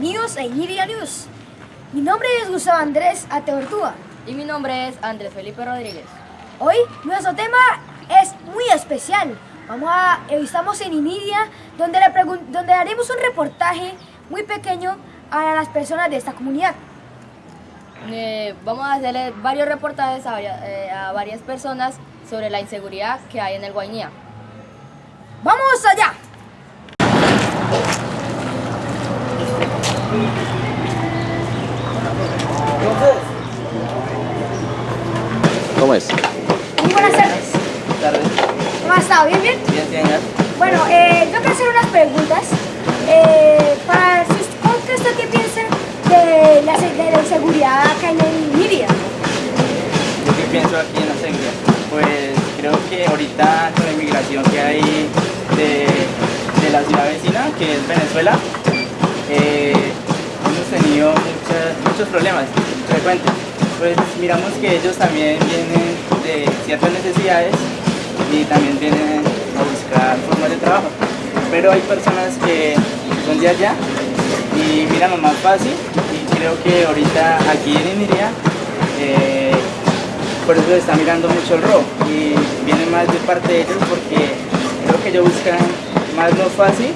bienvenidos a Iniria News. Mi nombre es Gustavo Andrés Ateortúa. Y mi nombre es Andrés Felipe Rodríguez. Hoy nuestro tema es muy especial. Vamos a, estamos en Iniria, donde, haremos un reportaje muy pequeño a las personas de esta comunidad. Eh, vamos a hacerle varios reportajes a, eh, a varias personas sobre la inseguridad que hay en el Guainía. ¡Vamos allá! ¿Cómo es? Muy buenas tardes. Tardes. ¿Cómo ha estado? ¿Bien, bien? Bien, bien, Bueno, eh, yo quiero hacer unas preguntas. Eh, para, ¿Qué usted qué piensa de la, de la inseguridad acá en Lidia? ¿Yo qué pienso aquí en la seguridad? Pues creo que ahorita con la inmigración que hay de, de la ciudad vecina, que es Venezuela, eh, tenido muchos problemas frecuentes. Pues miramos que ellos también vienen de ciertas necesidades y también vienen a buscar formas de trabajo. Pero hay personas que son de allá y miran lo más fácil y creo que ahorita aquí en Iniria eh, por eso está mirando mucho el robo y viene más de parte de ellos porque creo que ellos buscan más lo fácil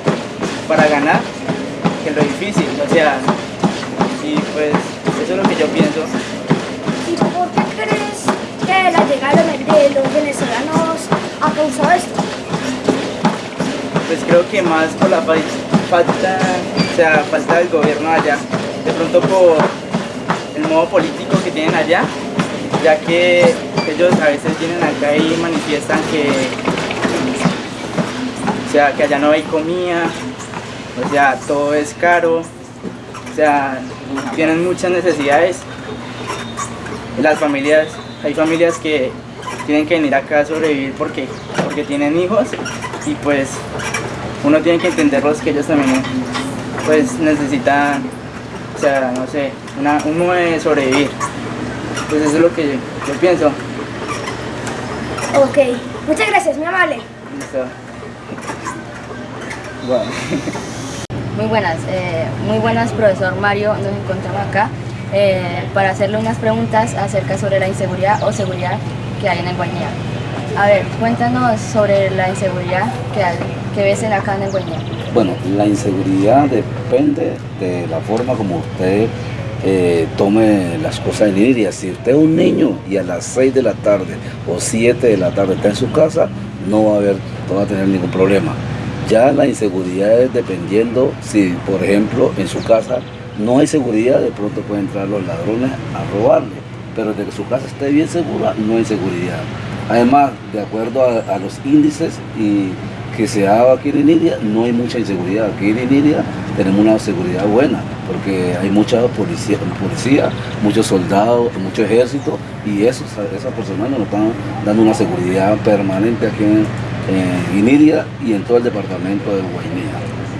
para ganar que lo difícil, o sea, y pues eso es lo que yo pienso. ¿Y por qué crees que la llegada de los venezolanos ha causado esto? Pues creo que más por la falta, o sea, falta del gobierno allá, de pronto por el modo político que tienen allá, ya que ellos a veces vienen acá y manifiestan que, o sea, que allá no hay comida, o sea, todo es caro, o sea, tienen muchas necesidades. Las familias, hay familias que tienen que venir acá a sobrevivir porque, porque tienen hijos y pues uno tiene que entenderlos que ellos también pues necesitan, o sea, no sé, un modo de sobrevivir. Pues eso es lo que yo, yo pienso. Ok, muchas gracias, muy amable. Listo. Bueno. Muy buenas, eh, muy buenas profesor Mario, nos encontramos acá eh, para hacerle unas preguntas acerca sobre la inseguridad o seguridad que hay en el Guainía. A ver, cuéntanos sobre la inseguridad que, hay, que ves en acá en el Guainía. Bueno, la inseguridad depende de la forma como usted eh, tome las cosas en Lidia. Si usted es un niño y a las 6 de la tarde o 7 de la tarde está en su casa, no va a, haber, no va a tener ningún problema. Ya la inseguridad es dependiendo si, por ejemplo, en su casa no hay seguridad, de pronto pueden entrar los ladrones a robarle. Pero de que su casa esté bien segura, no hay seguridad. Además, de acuerdo a, los índices y que se ha aquí en Inidia, no hay mucha inseguridad. Aquí en Inidia tenemos una seguridad buena, porque hay mucha policía, policía muchos soldados, mucho ejército, y esas personas nos están dando una seguridad permanente aquí en, en Inidia y en todo el departamento de Guainía.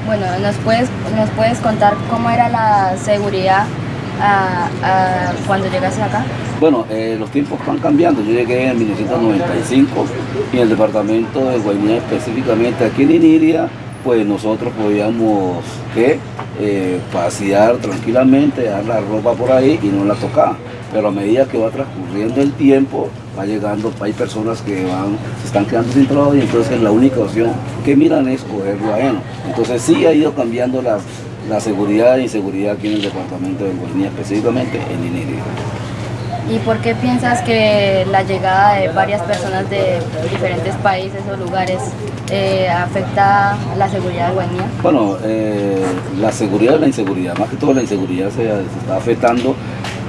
Bueno, ¿nos puedes, ¿nos puedes contar cómo era la seguridad ah, ah, cuando llegaste acá? Bueno, eh, los tiempos van cambiando. Yo llegué en 1995 y en el departamento de Guainía específicamente aquí en Iniria, pues nosotros podíamos ¿qué? Eh, pasear tranquilamente, dar la ropa por ahí y no la tocar. Pero a medida que va transcurriendo el tiempo, va llegando, hay personas que van, se están quedando sin trabajo y entonces la única opción que miran es cogerlo ajeno. Entonces sí ha ido cambiando la, la seguridad e inseguridad aquí en el departamento de Guainía, específicamente en Iniria. ¿Y por qué piensas que la llegada de varias personas de diferentes países o lugares eh, afecta la seguridad de Guainía? Bueno, eh, la seguridad y la inseguridad, más que todo la inseguridad se, se está afectando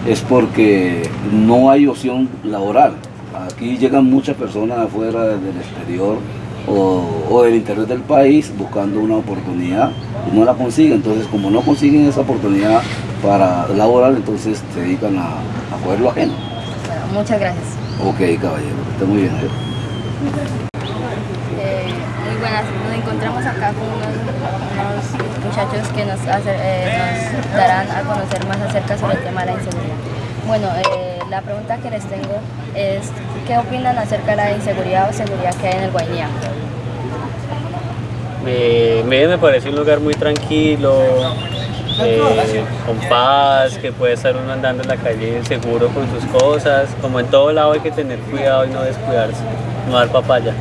es porque no hay opción laboral. Aquí llegan muchas personas afuera del exterior o, del interior del país buscando una oportunidad y no la consiguen. Entonces, como no consiguen esa oportunidad para laboral, entonces se dedican a, a lo ajeno. Muchas gracias. Ok, caballero, está muy bien. ¿eh? Eh, muy buenas, nos encontramos acá con unos, muchachos que nos, eh, nos, darán a conocer más acerca sobre el tema de la inseguridad. Bueno, la pregunta que les tengo es, ¿qué opinan acerca de la inseguridad o seguridad que hay en el Guainía? Me, me parece un lugar muy tranquilo, eh, con paz, que puede estar uno andando en la calle seguro con sus cosas. Como en todo lado hay que tener cuidado y no descuidarse, no dar papaya.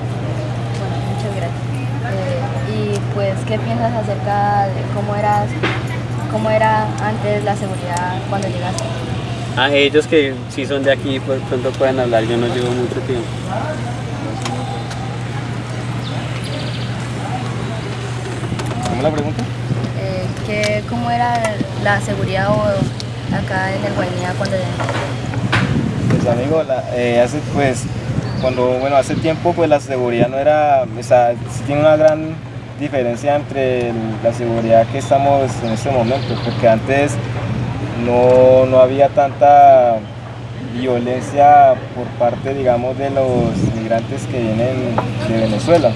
Bueno, muchas gracias. Eh, y pues, ¿qué piensas acerca de cómo eras, cómo era antes la seguridad cuando llegaste? A ellos que sí son de aquí, pues pronto pueden hablar, yo no llevo mucho tiempo. ¿Cómo la pregunta? Eh, ¿qué- ¿Cómo era la seguridad o acá en el Guainía cuando llegaste? Pues amigo, la- eh, hace pues cuando bueno hace tiempo pues la seguridad no era, o sea, sí tiene una gran diferencia entre la seguridad que estamos en este momento, porque antes no, no había tanta violencia por parte digamos de los migrantes que vienen de Venezuela,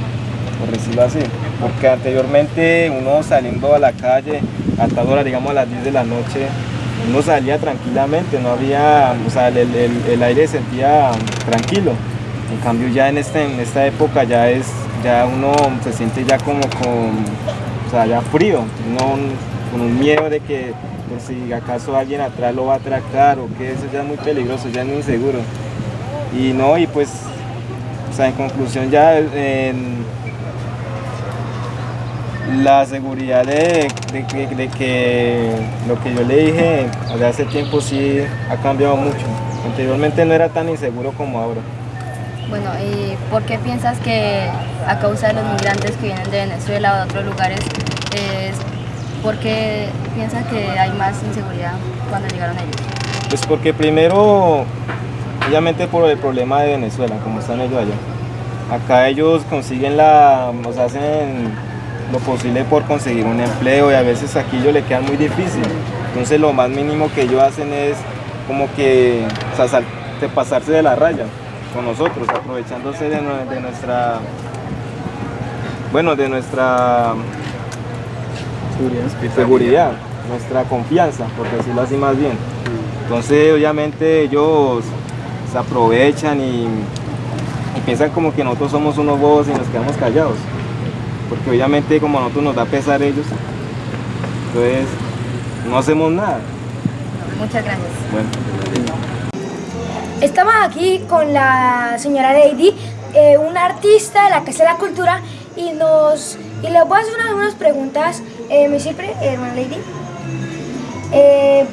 por decirlo así, porque anteriormente uno saliendo a la calle a tal hora, digamos a las 10 de la noche, uno salía tranquilamente, no había, o sea, el, el- aire se sentía tranquilo. En cambio ya en, este, en esta época ya es, ya uno se siente ya como con, o sea, ya frío, uno con un miedo de que por si acaso alguien atrás lo va a atracar o que eso ya es muy peligroso, ya es muy inseguro. Y no, y pues, o sea, en conclusión ya la seguridad de, de de que lo que yo le dije desde hace tiempo sí ha cambiado mucho. Anteriormente no era tan inseguro como ahora. Bueno, ¿y por qué piensas que a causa de los migrantes que vienen de Venezuela o de otros lugares, es por qué piensas que hay más inseguridad cuando llegaron ellos? Pues porque primero, obviamente por el problema de Venezuela, como están ellos allá. Acá ellos consiguen la, o sea, hacen lo posible por conseguir un empleo y a veces aquí ellos le quedan muy difícil. Entonces lo más mínimo que ellos hacen es como que o sea, pasarse de la raya con nosotros, aprovechándose de, nue- de nuestra, bueno, de nuestra seguridad, nuestra confianza, por decirlo así más bien. Entonces, obviamente, ellos se aprovechan y, y piensan como que nosotros somos unos bobos y nos quedamos callados. Porque obviamente como a nosotros nos da pesar ellos, entonces no hacemos nada. Muchas gracias. Bueno. Estamos aquí con la señora Lady, eh, una artista de la Casa de la Cultura, y nos y le voy a hacer unas, preguntas, eh, ¿me sirve, hermana Lady? Eh, eh,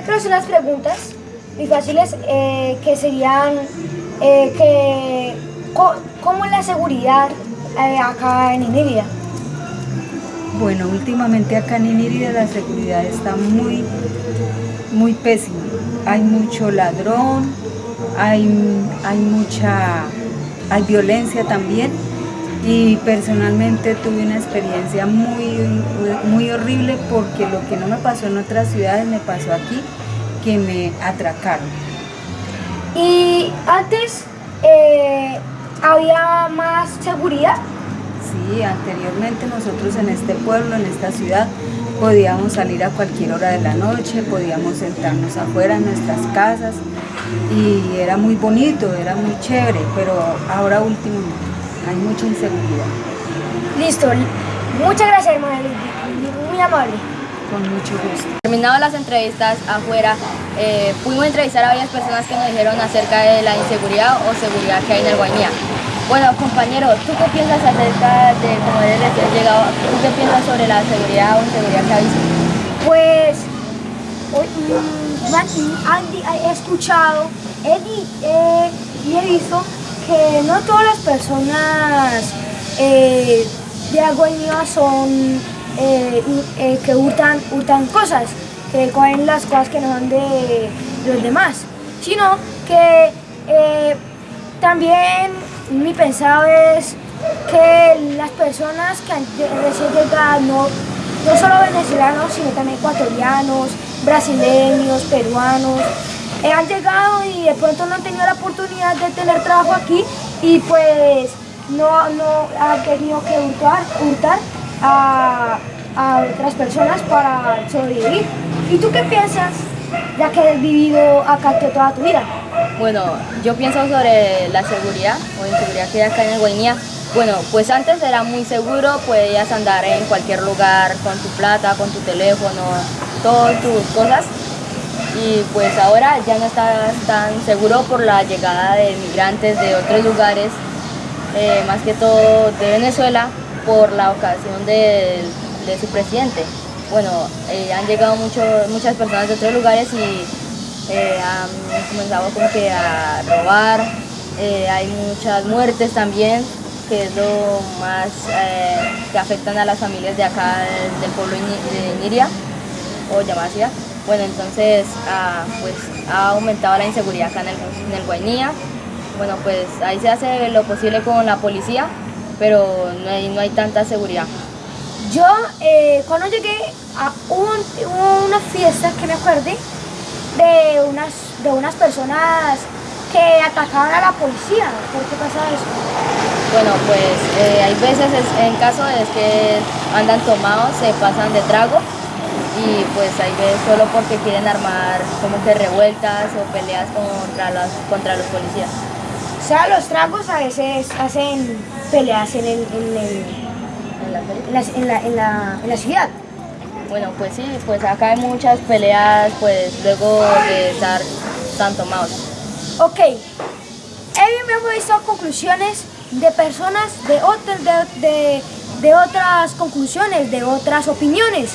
quiero hacer unas preguntas muy fáciles eh, que serían eh, que ¿cómo es la seguridad eh, acá en Iniria? Bueno, últimamente acá en Inírida la seguridad está muy, muy pésima. Hay mucho ladrón, hay, hay mucha, hay violencia también. Y personalmente tuve una experiencia muy, muy horrible porque lo que no me pasó en otras ciudades me pasó aquí, que me atracaron. Y antes eh, había más seguridad. Sí, anteriormente nosotros en este pueblo, en esta ciudad, podíamos salir a cualquier hora de la noche, podíamos sentarnos afuera en nuestras casas y era muy bonito, era muy chévere, pero ahora último hay mucha inseguridad, Listo. Muchas gracias, hermana. Muy amable. con mucho gusto. Terminadas las entrevistas afuera, eh, pudimos entrevistar a varias personas que nos dijeron acerca de la inseguridad o seguridad que hay en el Guainía. Bueno, compañero, ¿tú qué piensas acerca de, como eres recién llegado, ¿tú qué piensas sobre la seguridad o inseguridad que ha visto? Pues hoy, mm, Andy, he escuchado he eh, y he visto que no todas las personas eh, de Aguaña son eh, eh, que hurtan cosas, que cogen las cosas que no son de los demás, sino que eh, también mi pensado es que las personas que recién llegado, no, no solo venezolanos, sino también ecuatorianos, brasileños, peruanos, eh, han llegado y de pronto no han tenido la oportunidad de tener trabajo aquí y pues no, no han tenido que hurtar, hurtar a, a otras personas para sobrevivir. ¿Y tú qué piensas, ya que has vivido acá toda tu vida? Bueno, yo pienso sobre la seguridad o inseguridad que hay acá en el Guainía. Bueno, pues antes era muy seguro, podías andar en cualquier lugar con tu plata, con tu teléfono, todas tus cosas. Y pues ahora ya no está tan seguro por la llegada de migrantes de otros lugares, eh, más que todo de Venezuela, por la ocasión de, su presidente. Bueno, eh, han llegado muchas personas de otros lugares y eh, han comenzado como que a robar, eh, hay muchas muertes también, que es lo más que afectan a las familias de acá del, pueblo de Niria o Yamasia. Bueno, entonces ah, pues ha aumentado la inseguridad acá en el, en el Guainía. Bueno, pues ahí se hace lo posible con la policía, pero no hay, no hay tanta seguridad. Yo, eh, cuando llegué a un, hubo una fiesta que me acuerde de unas, de unas personas que atacaban a la policía. ¿Por qué pasa eso? Bueno, pues eh, hay veces, es- en caso es que andan tomados, se pasan de trago y pues hay veces solo porque quieren armar como que revueltas o peleas contra los, contra los policías. O sea, los tragos a veces hacen peleas en, el- en el- En la feria. en la, en la- en la- en la ciudad. Bueno, pues sí, pues acá hay muchas peleas pues luego de estar tan tomados. Ok, hemos visto conclusiones de personas de, otras de, de- otras conclusiones, de otras opiniones.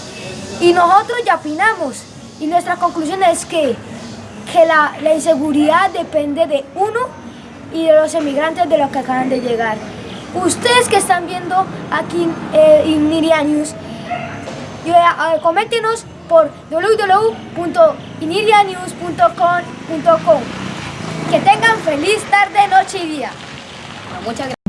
Y nosotros ya opinamos. Y nuestra conclusión es que, que la, la inseguridad depende de uno y de los emigrantes de los que acaban de llegar. Ustedes que están viendo aquí eh, en News, y, eh, coméntenos por www.inirianews.com.com. Que tengan feliz tarde, noche y día. Muchas gracias.